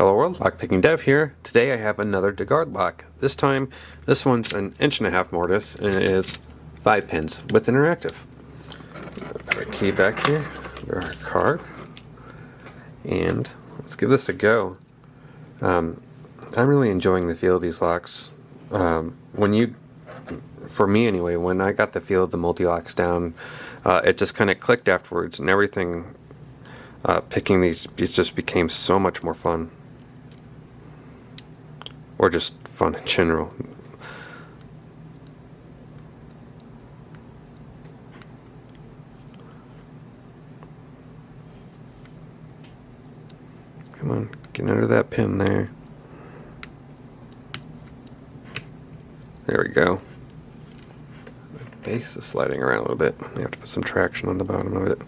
Hello world, Lockpicking Dev here. Today I have another DeGard lock. This time, this one's an inch and a half mortise and it is five pins with interactive. Put our key back here, our card, and let's give this a go. Um, I'm really enjoying the feel of these locks. Um, when you, for me anyway, when I got the feel of the Mul-T-Locks down, uh, it just kind of clicked afterwards and everything uh, picking these it just became so much more fun or just fun in general. Come on, get under that pin there. There we go. The base is sliding around a little bit. You have to put some traction on the bottom of it.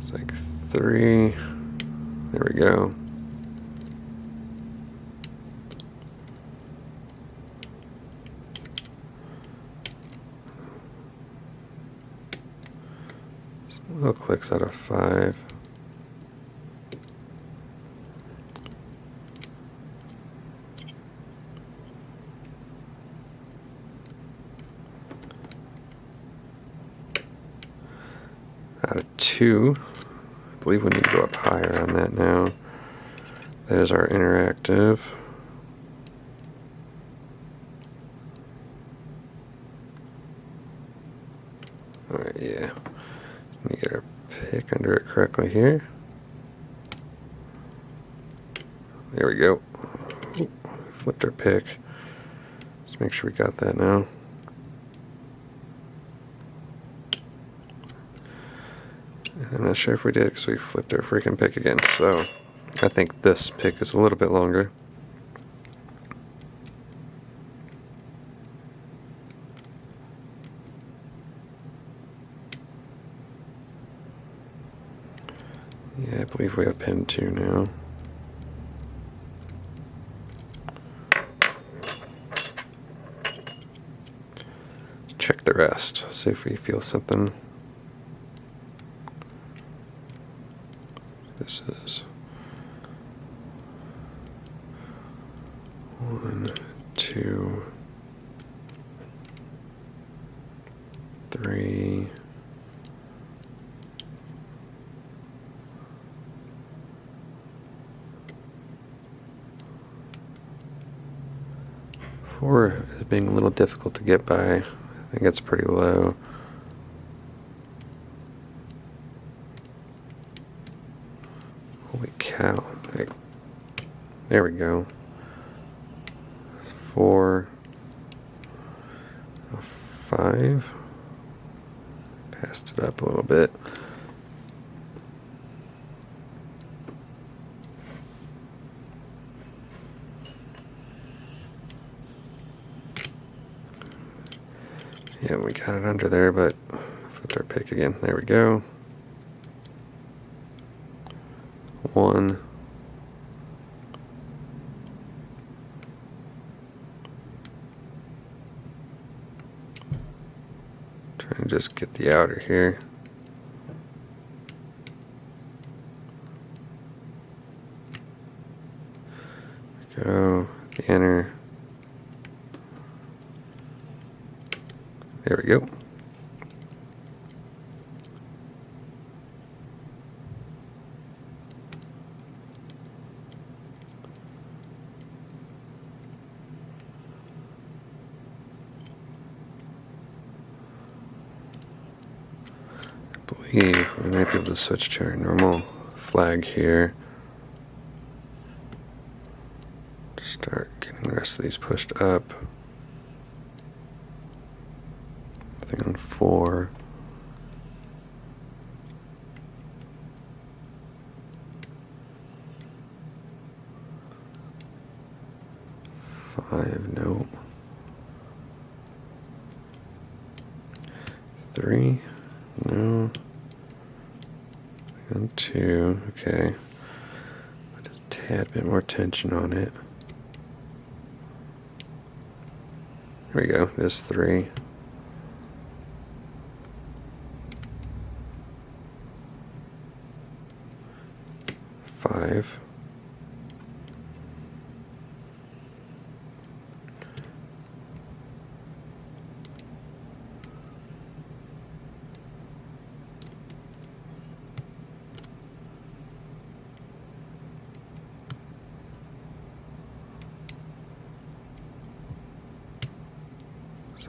It's like three. There we go. little clicks out of five. Out of two believe we need to go up higher on that now. There's our interactive. Alright, yeah. Let me get our pick under it correctly here. There we go. Ooh, flipped our pick. Let's make sure we got that now. I'm not sure if we did because we flipped our freaking pick again. So I think this pick is a little bit longer. Yeah, I believe we have pin 2 now. Check the rest, see if we feel something. This is one, two, three, four is being a little difficult to get by. I think it's pretty low. Holy cow. There we go. Four. Five. Passed it up a little bit. Yeah, we got it under there, but flipped our pick again. There we go. One. Trying to just get the outer here. Go, the inner. There we go. believe we might be able to switch to our normal flag here. Start getting the rest of these pushed up. Thing on four. Five, no. Three, no one, two. Okay. Put a tad bit more tension on it. There we go. There's three. Five.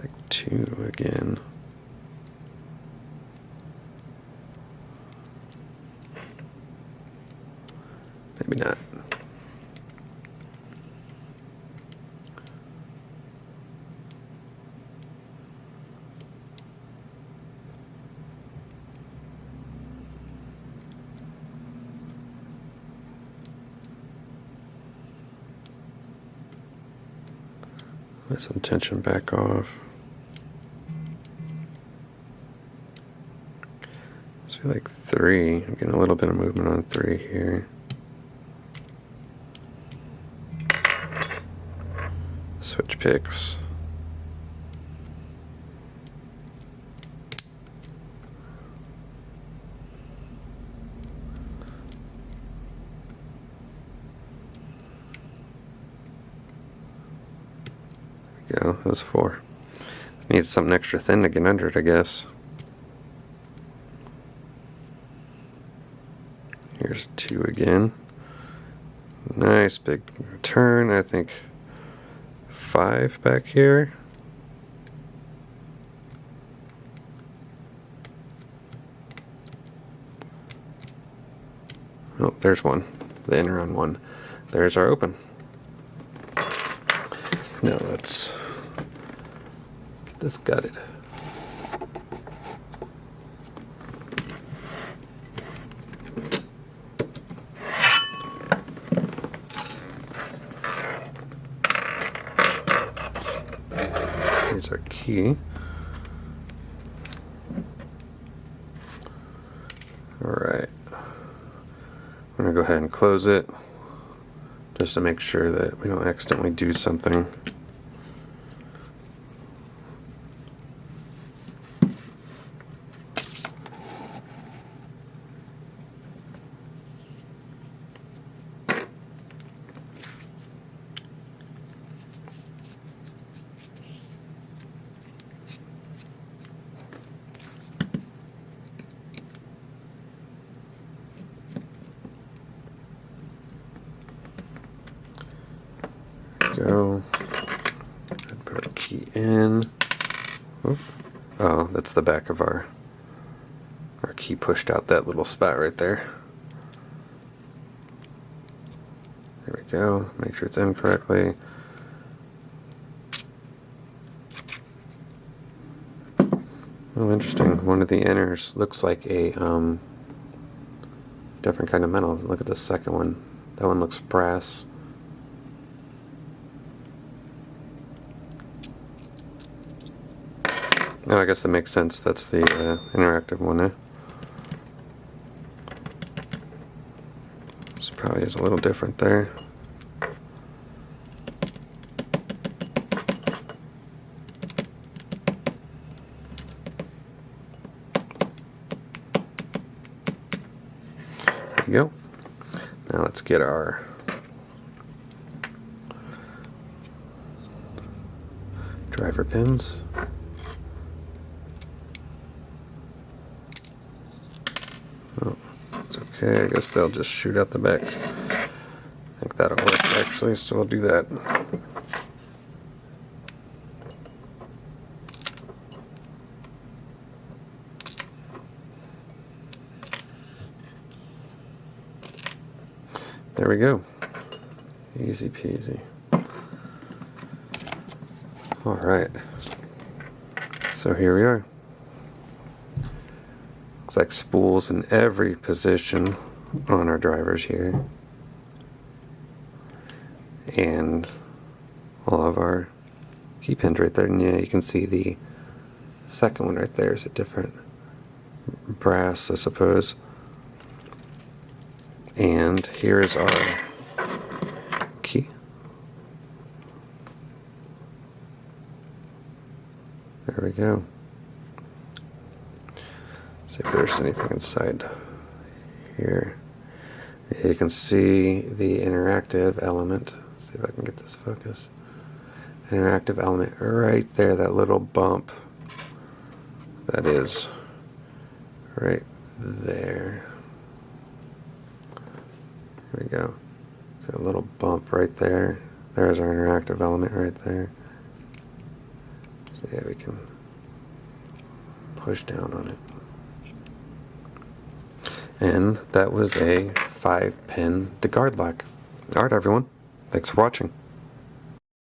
Like two again. Maybe not. Let some tension back off. Like three. I'm getting a little bit of movement on three here. Switch picks. There we go. That was four. Need something extra thin to get under it, I guess. Two again. Nice big turn. I think five back here. Oh, there's one. The inner on one. There's our open. Now let's get this gutted. Key. Alright. I'm going to go ahead and close it just to make sure that we don't accidentally do something. Go. Put a key in. Oop. Oh, that's the back of our our key pushed out that little spot right there. There we go. Make sure it's in correctly. Oh, interesting. One of the inners looks like a um, different kind of metal. Look at the second one. That one looks brass. Oh, I guess that makes sense. That's the uh, interactive one, eh? This probably is a little different there. There you go. Now let's get our driver pins. Okay, I guess they'll just shoot out the back. I think that'll work actually, so we'll do that. There we go. Easy peasy. Alright. So here we are. Like spools in every position on our drivers here. And all of our key pins right there. And yeah, you can see the second one right there is a different brass, I suppose. And here is our key. There we go. See if there's anything inside here. You can see the interactive element. Let's see if I can get this focus. Interactive element right there, that little bump. That is right there. There we go. So a little bump right there. There's our interactive element right there. So yeah, we can push down on it. And that was a five pin DeGard lock. Alright everyone, thanks for watching.